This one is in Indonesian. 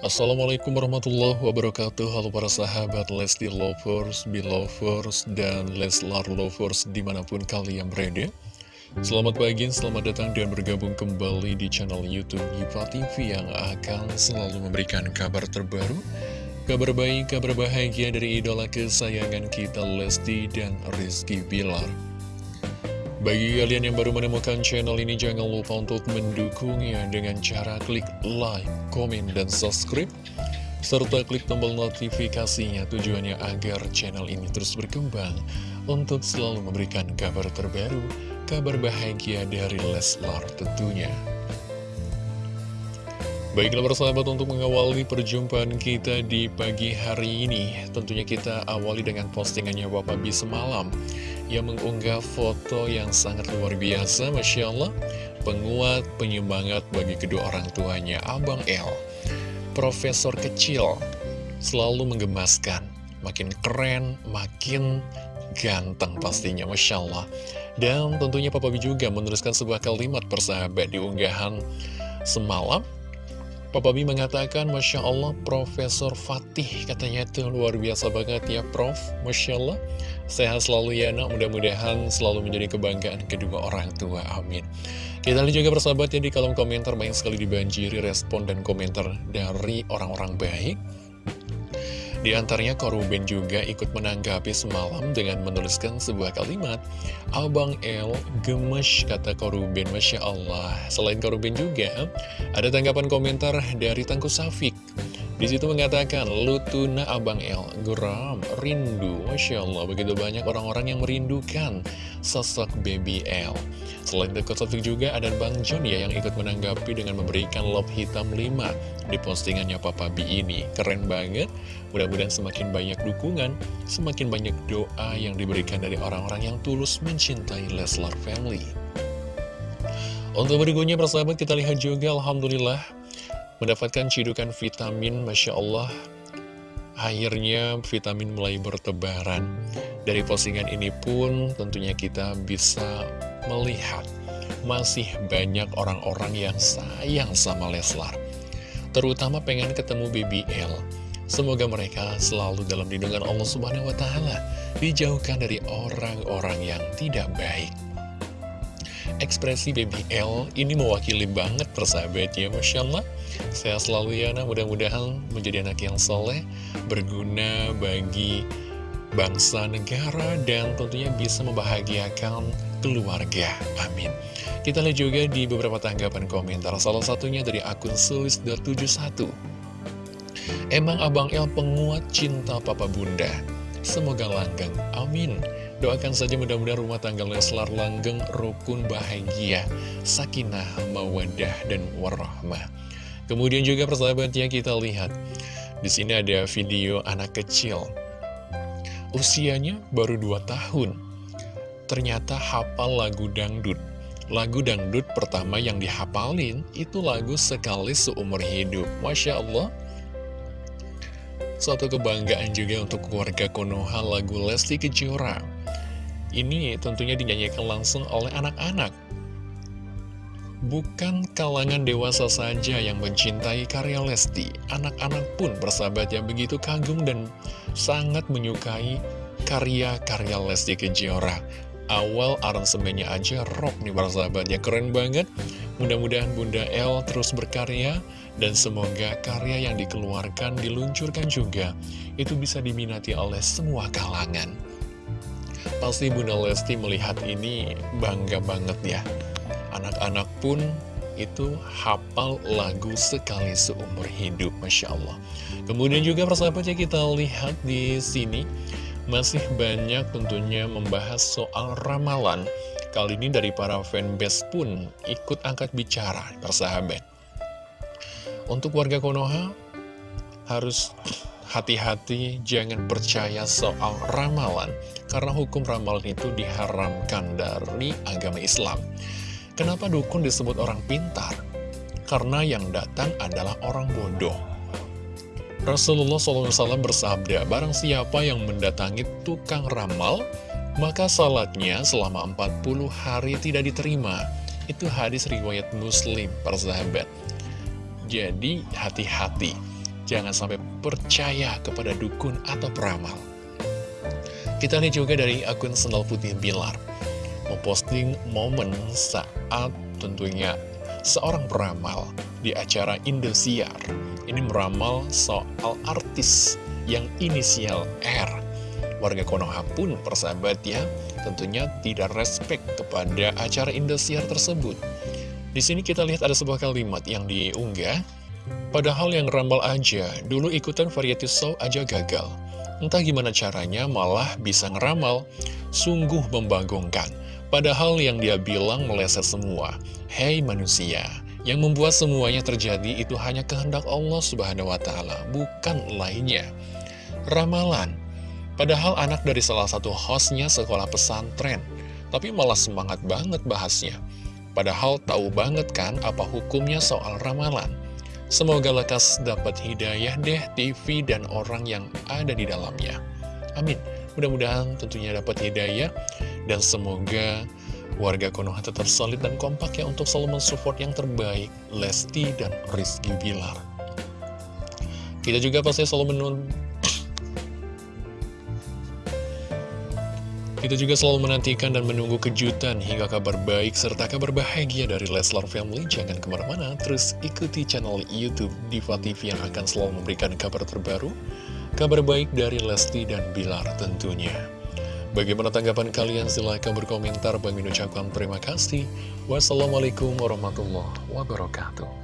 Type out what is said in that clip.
Assalamualaikum warahmatullahi wabarakatuh. Halo para sahabat Lesti Lovers, Belovers, dan Leslar Lovers di mana pun kalian berada. Selamat pagi, selamat datang dan bergabung kembali di channel Youtube Giva TV yang akan selalu memberikan kabar terbaru Kabar baik, kabar bahagia dari idola kesayangan kita Lesti dan Rizky Bilar bagi kalian yang baru menemukan channel ini, jangan lupa untuk mendukungnya dengan cara klik like, komen, dan subscribe. Serta klik tombol notifikasinya tujuannya agar channel ini terus berkembang untuk selalu memberikan kabar terbaru, kabar bahagia dari Leslar tentunya. Baiklah persahabat untuk mengawali perjumpaan kita di pagi hari ini Tentunya kita awali dengan postingannya Bapak B semalam Yang mengunggah foto yang sangat luar biasa Masya Allah. Penguat, penyemangat bagi kedua orang tuanya Abang L Profesor kecil Selalu menggemaskan. Makin keren, makin ganteng pastinya Masya Allah. Dan tentunya Papa B juga menuliskan sebuah kalimat persahabat di unggahan semalam Papa B mengatakan, Masya Allah, Profesor Fatih, katanya itu luar biasa banget ya, Prof. Masya Allah, sehat selalu ya, nak. Mudah-mudahan selalu menjadi kebanggaan kedua orang tua. Amin. Kita lihat juga persahabat ya, di kolom komentar banyak sekali dibanjiri respon dan komentar dari orang-orang baik. Di antaranya Koruben juga ikut menanggapi semalam dengan menuliskan sebuah kalimat Abang L gemes kata Koruben Masya Allah. Selain Koruben juga ada tanggapan komentar dari Tangku Safik di situ mengatakan, Lutuna Abang El, geram, rindu. Masya Allah, begitu banyak orang-orang yang merindukan sosok Baby L. Selain itu, Sofik juga ada Bang John ya yang ikut menanggapi dengan memberikan love hitam 5 di postingannya Papa B ini. Keren banget. Mudah-mudahan semakin banyak dukungan, semakin banyak doa yang diberikan dari orang-orang yang tulus mencintai Leslar Family. Untuk berikutnya persahabat kita lihat juga Alhamdulillah mendapatkan cidukan vitamin, Masya Allah, akhirnya vitamin mulai bertebaran. Dari postingan ini pun tentunya kita bisa melihat masih banyak orang-orang yang sayang sama Leslar. Terutama pengen ketemu BBL. Semoga mereka selalu dalam lindungan Allah Subhanahu wa Ta'ala, dijauhkan dari orang-orang yang tidak baik. Ekspresi BBL ini mewakili banget persahabatnya, Masya Allah. Sehat selalu ya, nah mudah-mudahan menjadi anak yang soleh, berguna bagi bangsa, negara, dan tentunya bisa membahagiakan keluarga. Amin. Kita lihat juga di beberapa tanggapan komentar, salah satunya dari akun sulis.71. Emang Abang El penguat cinta Papa Bunda. Semoga langgeng. Amin. Doakan saja mudah-mudahan rumah tangga Leslar langgeng, rukun, bahagia, sakinah, mawadah, dan warahmah. Kemudian juga persahabatnya kita lihat di sini ada video anak kecil. Usianya baru 2 tahun. Ternyata hafal lagu dangdut. Lagu dangdut pertama yang dihafalin itu lagu sekali seumur hidup. Masya Allah. Suatu kebanggaan juga untuk keluarga Konoha lagu Lesti Kejora Ini tentunya dinyanyikan langsung oleh anak-anak Bukan kalangan dewasa saja yang mencintai karya Lesti, anak-anak pun bersahabat yang begitu kagum dan sangat menyukai karya-karya Lesti Kejora. Awal aransemennya aja rock nih bersahabatnya, keren banget. Mudah-mudahan Bunda El terus berkarya dan semoga karya yang dikeluarkan, diluncurkan juga, itu bisa diminati oleh semua kalangan. Pasti Bunda Lesti melihat ini bangga banget ya anak-anak pun itu hafal lagu sekali seumur hidup, Masya Allah. Kemudian juga persahabatnya kita lihat di sini, masih banyak tentunya membahas soal ramalan. Kali ini dari para fanbase pun ikut angkat bicara, persahabat. Untuk warga Konoha, harus hati-hati jangan percaya soal ramalan, karena hukum ramalan itu diharamkan dari agama Islam. Kenapa dukun disebut orang pintar? Karena yang datang adalah orang bodoh. Rasulullah SAW bersabda, barang siapa yang mendatangi tukang ramal, maka salatnya selama 40 hari tidak diterima. Itu hadis riwayat muslim, persahabat. Jadi hati-hati. Jangan sampai percaya kepada dukun atau peramal. Kita lihat juga dari akun Sendal Putih Bilar. Memposting momen saat tentunya seorang peramal di acara Indosiar. Ini meramal soal artis yang inisial R. Warga Konoha pun persahabat ya, tentunya tidak respect kepada acara Indosiar tersebut. Di sini kita lihat ada sebuah kalimat yang diunggah. Padahal yang rambal aja, dulu ikutan variety show aja gagal. Entah gimana caranya malah bisa ngeramal. Sungguh membanggongkan. Padahal yang dia bilang meleset semua. Hei manusia, yang membuat semuanya terjadi itu hanya kehendak Allah Subhanahu wa Ta'ala, bukan lainnya. Ramalan, padahal anak dari salah satu hostnya sekolah pesantren, tapi malah semangat banget bahasnya. Padahal tahu banget kan apa hukumnya soal ramalan. Semoga lekas dapat hidayah deh TV dan orang yang ada di dalamnya. Amin. Mudah-mudahan tentunya dapat hidayah dan semoga warga Konoha tetap solid dan kompak ya untuk selalu mensupport yang terbaik Lesti dan Rizky Bilar. Kita juga pasti selalu menun Kita juga selalu menantikan dan menunggu kejutan hingga kabar baik serta kabar bahagia dari Leslar Family. Jangan ke mana-mana, terus ikuti channel Youtube Diva TV yang akan selalu memberikan kabar terbaru, kabar baik dari Lesti dan Bilar tentunya. Bagaimana tanggapan kalian? Silahkan berkomentar. Bagi ucapkan terima kasih. Wassalamualaikum warahmatullahi wabarakatuh.